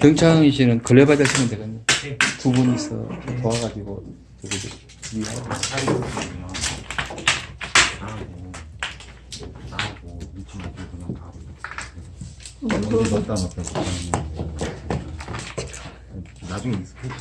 등창희 씨는 걸레바지 하시면 되겠네. 네. 두 분이서 도와가지고 여기 이해하고. 뭐, 나중에 익숙해져.